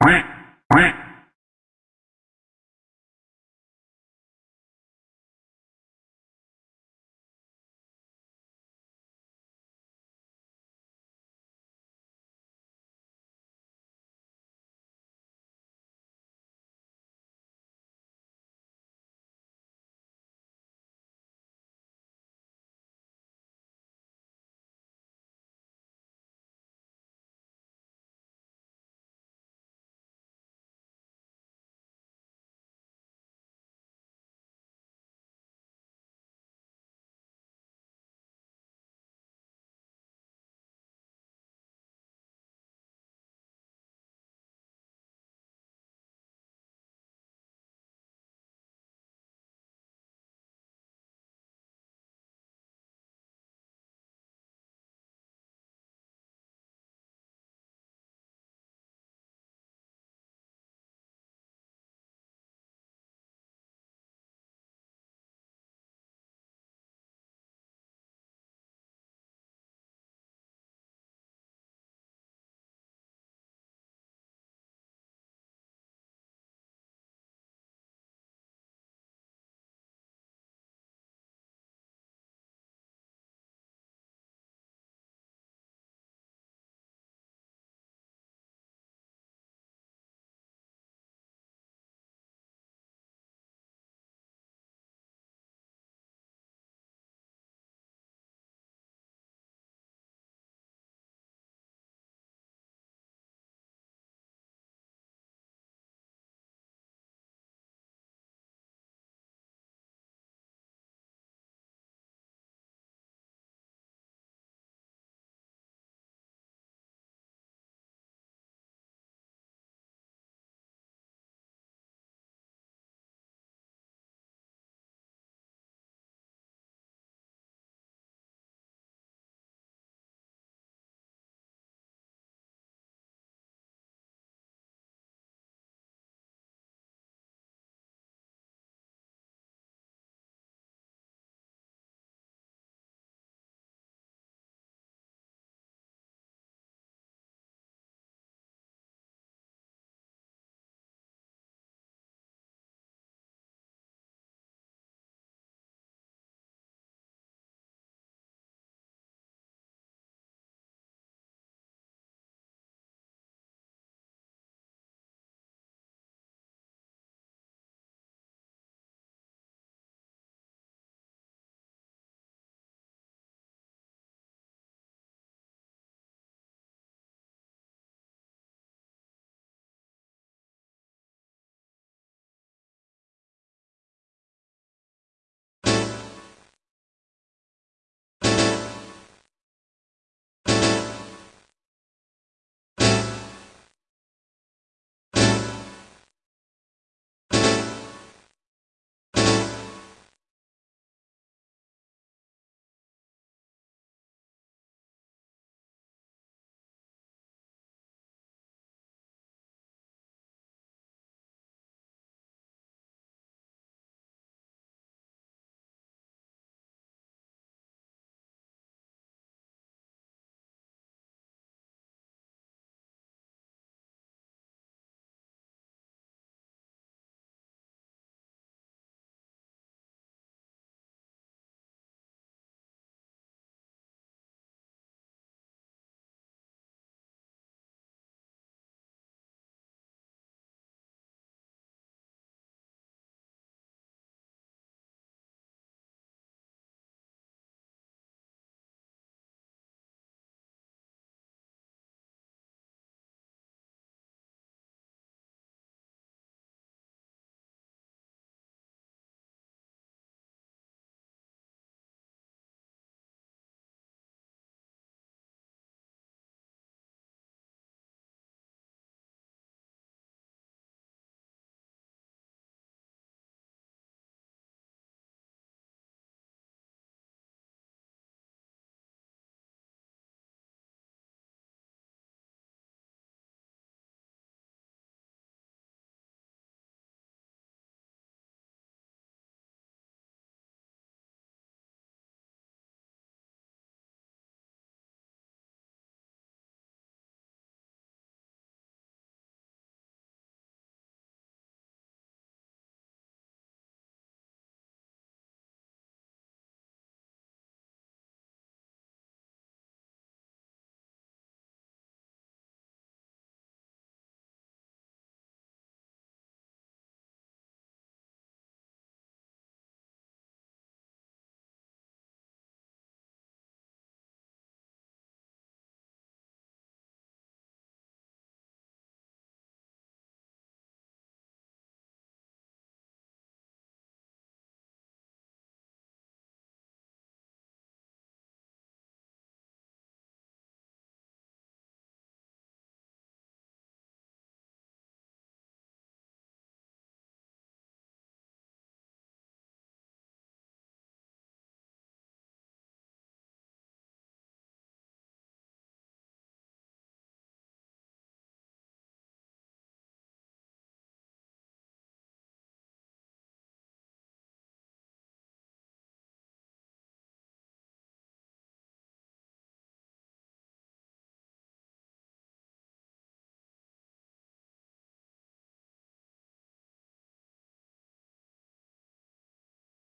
quack quack.